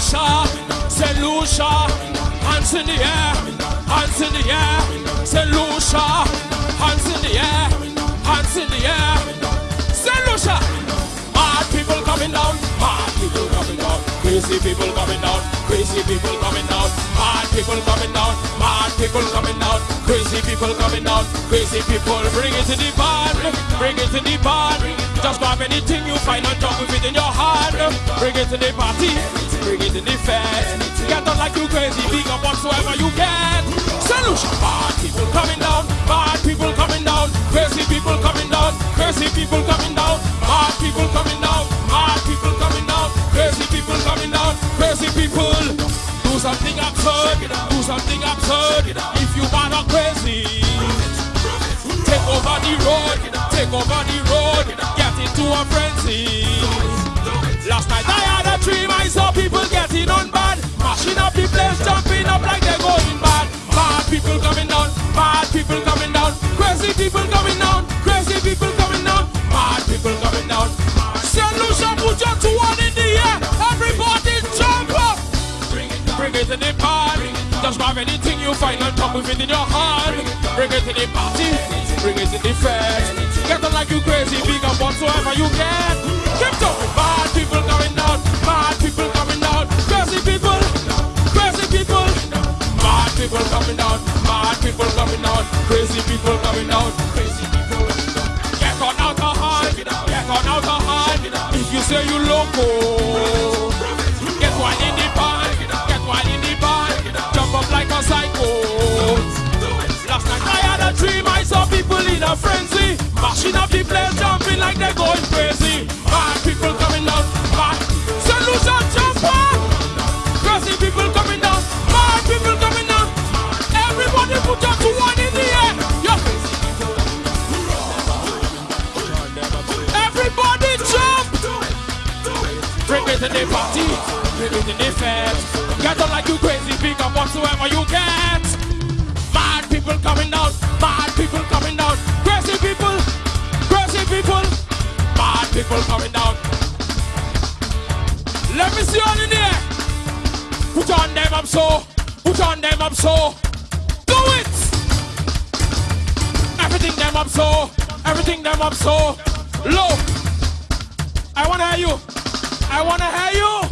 Lucia, St. Lucia, hands in the air, hands in the air. St. Lucia, hands in the air, hands in the air. St. Lucia, mad people coming down, mad people coming down, crazy people coming down, crazy people coming down, mad people coming down, mad people coming down, crazy people coming down, crazy people. Bring it to the band, bring it to the band. Just grab anything you find and jump with it in your hand. Bring it to the party, bring it to the fest. Get on like you crazy, big up whatsoever you get. Solution, bad people coming down, bad people coming down, crazy people something absurd. If you bad or crazy, take over the road, take over the road, get into a frenzy. Last night I had a dream, I saw Just grab anything you find and pop with it in your hand. Bring it to the party. Bring it to the fest. Get on like you crazy, big up whatsoever you get. Keep talking. Bad people coming down. Bad people coming down. Crazy people. Crazy people. Bad people coming down. Bad people coming down. Crazy people coming down. Crazy people. Get on alcohol. Get on alcohol. If you say you loco. Dream, I saw people in a frenzy, mashing up the place, jumping like they're going crazy. Bad people coming down, bad. Solution jump up. Crazy people coming down, bad people coming down. Everybody put your two one in the air. Yeah. Everybody jump. Bring it to the party, bring it to the fest. Get on like you crazy, pick up whatsoever you get. Mad people coming down, people coming down. Let me see all in there. Put on them up so, put on them up so. Do it. Everything them up so, everything them up so. Low. I wanna hear you. I wanna hear you.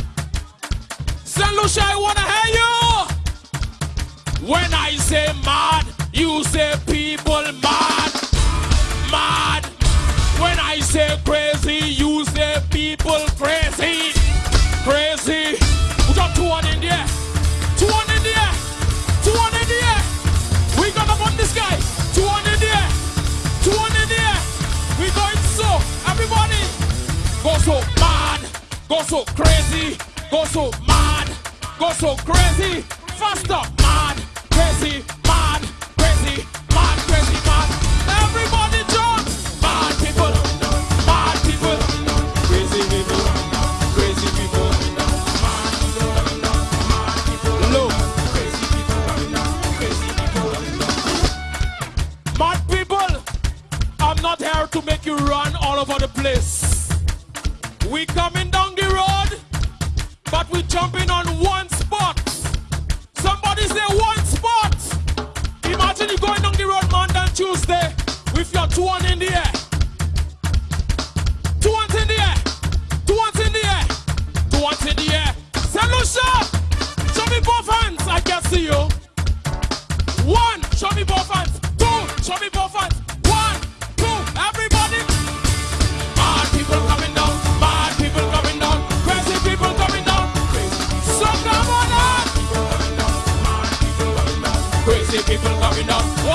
Say crazy, you say people crazy. Crazy. We got two one in there. Two one in there. Two one in there. We got up on this guy. Two one in there. Two one in there. We going so. Everybody. Go so mad. Go so crazy. Go so mad. Go so crazy. Faster. Mad. Crazy. Place. We coming down the road, but we jumping on one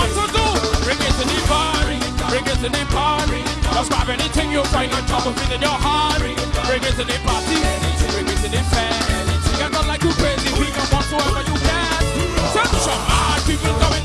What to do? Bring it to the party. Bring it to the party. Just grab anything you find on top of it in your heart. Bring it to the party. Bring it to the fest. Get on like you crazy. We can whatsoever you can. Send some mad people coming.